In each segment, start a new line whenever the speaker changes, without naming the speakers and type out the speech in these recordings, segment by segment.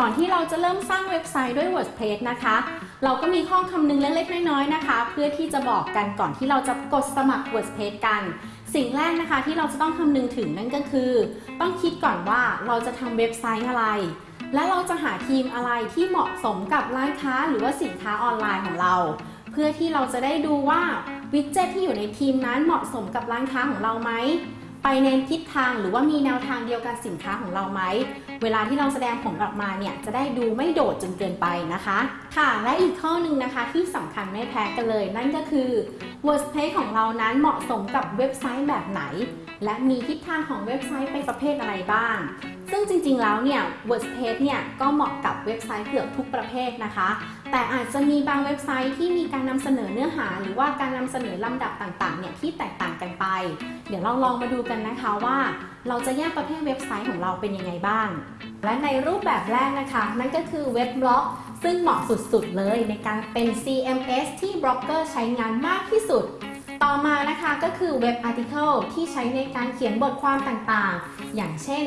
ก่อนที่เราจะเริ่มสร้างเว็บไซต์ด้วย WordPress นะคะ เราก็มีข้อคำนึงเล็กๆน้อยๆนะคะ เพื่อที่จะบอกกันก่อนที่เราจะกดสมัคร WordPress กัน สิ่งแรกนะคะที่เราจะต้องคำนึงถึงนั่นก็คือ ต้องคิดก่อนว่าเราจะทำเว็บไซต์อะไร และเราจะหาทีมอะไรที่เหมาะสมกับร้านค้าหรือว่าสินค้าออนไลน์ของเรา เพื่อที่เราจะได้ดูว่าวิดเจ็ตที่อยู่ในทีมนั้นเหมาะสมกับร้านค้าของเราไหม ไปในทิศทางหรือว่ามีแนวทางเดียวกับสินค้าของเราไหม เวลาที่เราแสดงผลออกมาเนี่ยจะได้ดูไม่โดดจนเกินไปนะคะ ค่ะ และอีกข้อหนึ่งนะคะที่สำคัญไม่แพ้กันเลย นั่นก็คือ WordPress ของเรานั้นเหมาะสมกับเว็บไซต์แบบไหน และมีทิศทางของเว็บไซต์เป็นประเภทอะไรบ้างซึ่งจริงๆ แล้วเนี่ย WordPress เนี่ยก็เหมาะกับเว็บไซต์เกือบทุกประเภทนะคะ แต่อาจจะมีบางเว็บไซต์ที่มีการนำเสนอเนื้อหา หรือว่าการนำเสนอลำดับต่างๆ เนี่ยที่แตกต่างกันไป เดี๋ยวเราลองมาดูกันนะคะว่า เราจะแยกประเภทเว็บไซต์ของเราเป็นยังไงบ้าง และในรูปแบบแรกนะคะ นั่นก็คือเว็บบล็อก ซึ่งเหมาะสุดๆ เลยในการเป็น CMS ที่บล็อกเกอร์ใช้งานมากที่สุด ต่อมานะคะก็คือเว็บ article ที่ใช้ในการเขียนบทความต่างๆ อย่างเช่น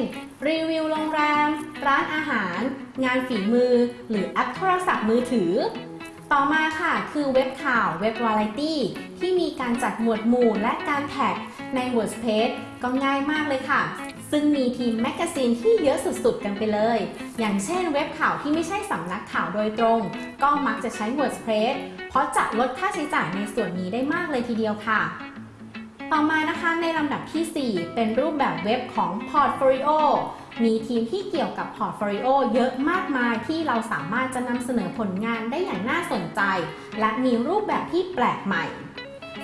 รีวิวโรงแรม ร้านอาหาร งานฝีมือ หรือแอปโทรศัพท์มือถือ ต่อมาค่ะคือเว็บข่าวเว็บวาไรตี้ที่มีการจัดหมวดหมู่และการ tag ใน WordPress ก็ง่ายมากเลยค่ะ ซึ่งมี theme magazine ที่เยอะสุดๆ กันไปเลย อย่างเช่นเว็บข่าวที่ไม่ใช่สำนักข่าวโดยตรง ก็มักจะใช้ WordPress เพราะจะลดค่าใช้จ่ายในส่วนนี้ได้มากเลยทีเดียวค่ะ ต่อมานะคะในลำดับที่ 4 เป็นรูปแบบเว็บของ Portfolio มีทีมที่เกี่ยวกับ Portfolio เยอะมากมายที่เราสามารถจะนำเสนอผลงานได้อย่างน่าสนใจ และมีรูปแบบที่แปลกใหม่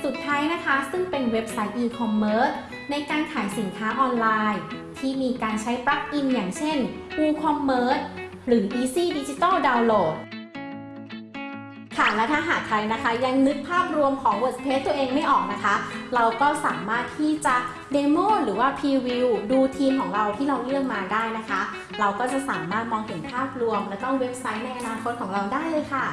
สุดท้ายนะคะ ซึ่งเป็นเว็บไซต์ e-commerce ในการขายสินค้าออนไลน์ ที่มีการใช้ปลั๊กอินอย่างเช่น WooCommerce หรือ Easy Digital Download ค่ะและถ้าหากใครนะคะ ยังนึกภาพรวมของ WordPress ตัวเองไม่ออกนะคะ เราก็สามารถที่จะเดโมหรือว่าพรีวิวดูทีมของเราที่เราเลือกมาได้นะคะ เราก็จะสามารถมองเห็นภาพรวม และก็เว็บไซต์ในอนาคตของเราได้เลยค่ะ